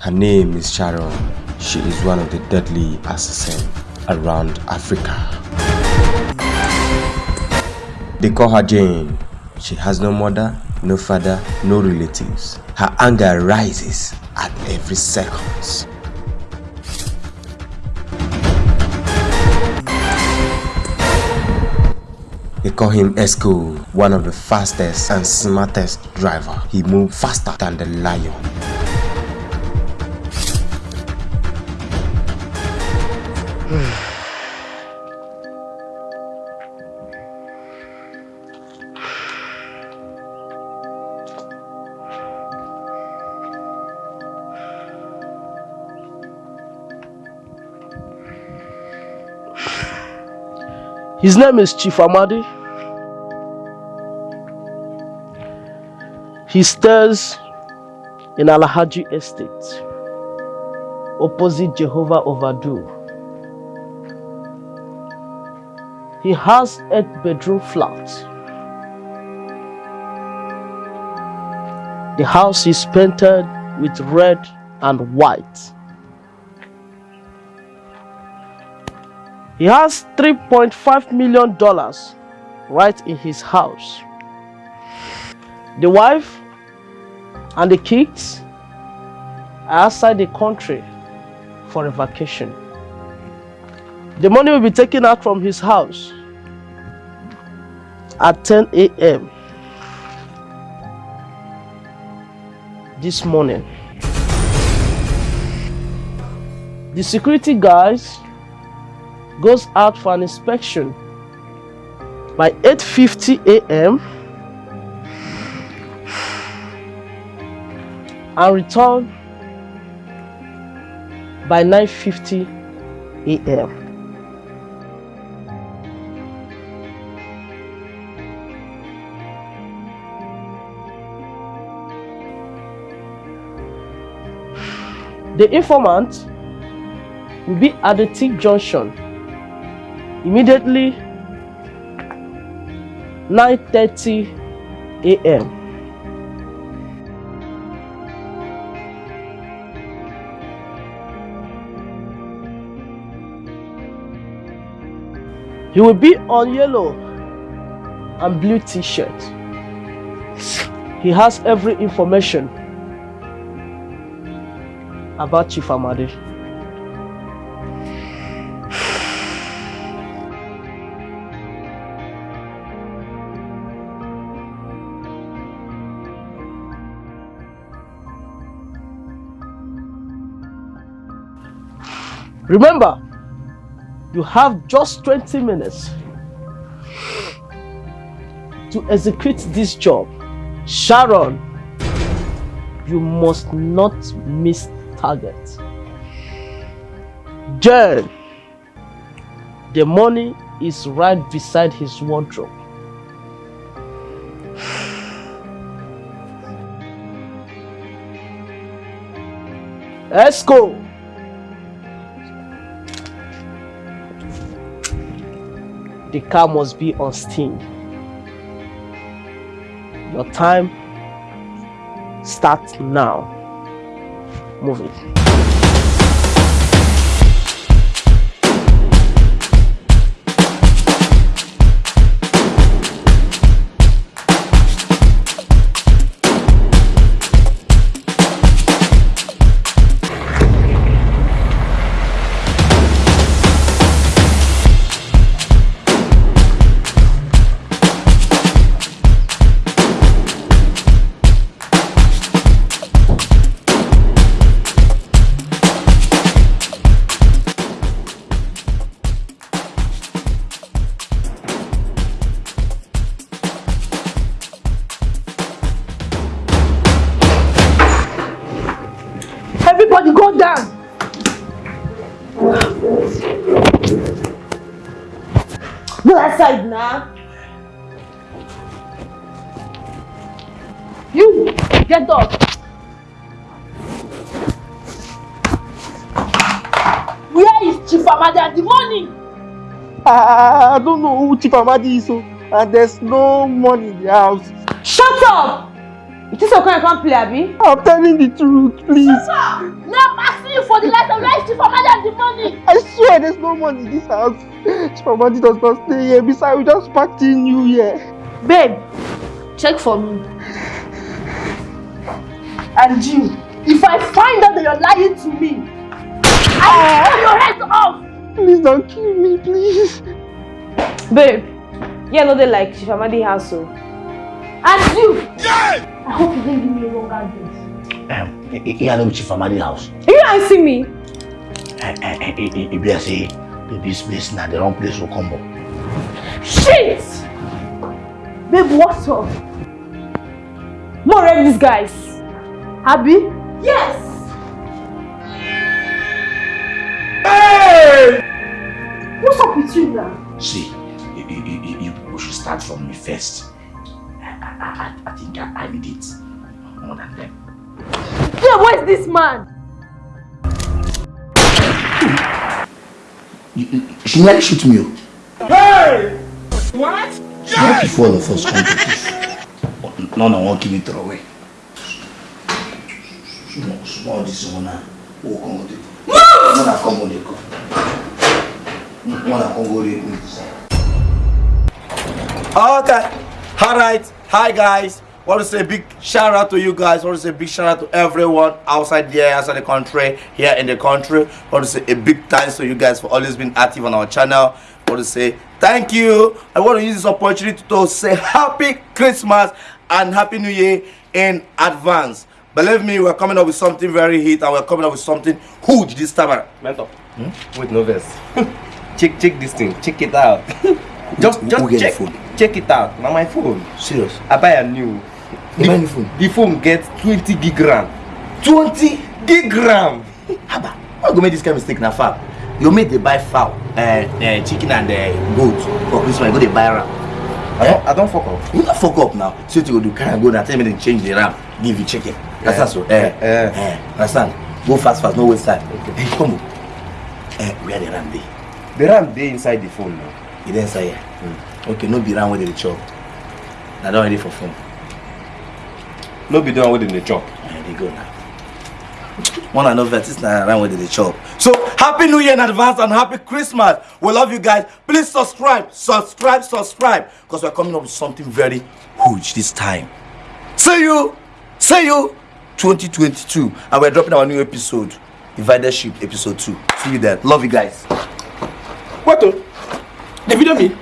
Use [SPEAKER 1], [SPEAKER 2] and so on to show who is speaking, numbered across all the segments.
[SPEAKER 1] Her name is Sharon. She is one of the deadly assassins around Africa. They call her Jane. She has no mother, no father, no relatives. Her anger rises at every second. They call him Esco, one of the fastest and smartest driver. He moves faster than the lion.
[SPEAKER 2] His name is Chief Amadi. He stays in Alahaji Estate, opposite Jehovah Overdue. He has eight bedroom flat. The house is painted with red and white. He has $3.5 million right in his house. The wife and the kids are outside the country for a vacation. The money will be taken out from his house at 10 a.m. this morning. The security guys goes out for an inspection by 8.50 a.m. and return by 9.50 a.m. The informant will be at the T junction immediately 9:30 a.m. He will be on yellow and blue t-shirt. He has every information about Chief Amadi. Remember, you have just 20 minutes to execute this job. Sharon, you must not miss target. Jen, the money is right beside his wardrobe. Esco, the car must be on steam. Your time starts now. Move it.
[SPEAKER 3] Outside now. You, get up. Where is Chief Amadi at the morning?
[SPEAKER 4] I, I don't know who Chief Amadi is, so, and there's no money in the house.
[SPEAKER 3] Shut up!
[SPEAKER 5] You think so can come play, Abi?
[SPEAKER 4] I'm telling the truth, please.
[SPEAKER 3] Asking you for the light of life, Chief Amadi the money.
[SPEAKER 4] I swear there's no money in this house. Chief Amadi does not stay here. Besides, we just packed in New Year.
[SPEAKER 3] Babe, check for me. And you, if I find out that you're lying to me, I will ah. cut your head off.
[SPEAKER 4] Please don't kill me, please.
[SPEAKER 5] Babe, yeah, no, they like Chief Amadi house, so.
[SPEAKER 3] And you, I hope you didn't give me a wrong address.
[SPEAKER 6] Um, eh, eh, here no be Chief Amadi house.
[SPEAKER 5] You see me.
[SPEAKER 6] Like say this place na the wrong place to come up.
[SPEAKER 3] Shit! Babe, what's up?
[SPEAKER 5] More of these guys.
[SPEAKER 3] Abby? Yes! Hey! What's up with you now?
[SPEAKER 6] See, you, you, you, you should start from me first. I, I, I think I, I need it more than them.
[SPEAKER 3] Yeah, where's this man?
[SPEAKER 6] She nearly shoot me. Hey! What? Not before the first competition. No, no, won't me throw away. Small, small this one now. Oh, come on, Move! Mona, come on, go. Mona, come go.
[SPEAKER 7] Okay. All right. Hi, guys. Want to say a big shout out to you guys. I want to say a big shout out to everyone outside there, outside the country, here in the country. I want to say a big thanks to you guys for always being active on our channel. Want to say thank you. I want to use this opportunity to say happy Christmas and happy New Year in advance. Believe me, we're coming up with something very hit and we're coming up with something huge this time.
[SPEAKER 1] Mentor. Hmm? Wait, no verse. check, check this thing. Check it out. just, just
[SPEAKER 6] who get the
[SPEAKER 1] check. Check it out. Now my phone.
[SPEAKER 6] Serious?
[SPEAKER 1] I buy a new.
[SPEAKER 6] New phone?
[SPEAKER 1] The phone gets 20 gig RAM. 20 gig RAM.
[SPEAKER 6] Haba, why go make this kind of mistake na farm? You make dey buy fowl, uh, uh, chicken and uh, goat for Christmas, you go dey buy ram.
[SPEAKER 1] I don't, I don't fuck up.
[SPEAKER 6] You no fuck up now. What you go do, carry am go now, tell me they change the ram, give you chicken. Understand so? Eh,
[SPEAKER 1] Eh.
[SPEAKER 6] eh, understand? Go fast fast, no waste time. Okay. Hey, come on. Eh, where the ram dey?
[SPEAKER 1] The RAM dey inside the phone now.
[SPEAKER 6] E dey inside here. Okay, no be ram dey dey chop. That one dey for phone.
[SPEAKER 1] No be the one wey dem dey chop.
[SPEAKER 6] Eh, dey go now. One and no vex, this na ram wey dey chop.
[SPEAKER 7] So happy New Year in advance and happy Christmas. We love you guys. Please subscribe, subscribe, subscribe. Because we're coming up with something very huge this time. See you, see you 2022. And we're dropping our new episode, Divided Ship episode 2. See you then. Love you guys.
[SPEAKER 4] What the? The video me?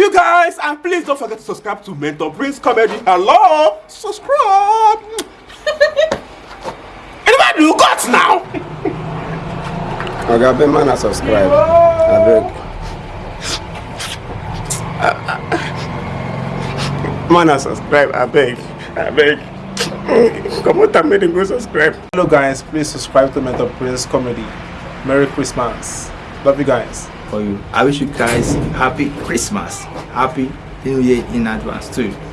[SPEAKER 4] You guys. And please don't forget to subscribe to Mentor Prince Comedy. Hello? Subscribe. Anybody do guts now?
[SPEAKER 8] oga abeg man na subscribe abeg
[SPEAKER 4] Man, I subscribe. I beg. I beg. Come on, make them go subscribe.
[SPEAKER 9] Hello guys, please subscribe to Mentor Prince Comedy. Merry Christmas. Love you guys.
[SPEAKER 10] For you. I wish you guys happy Christmas, happy New Year in advance too.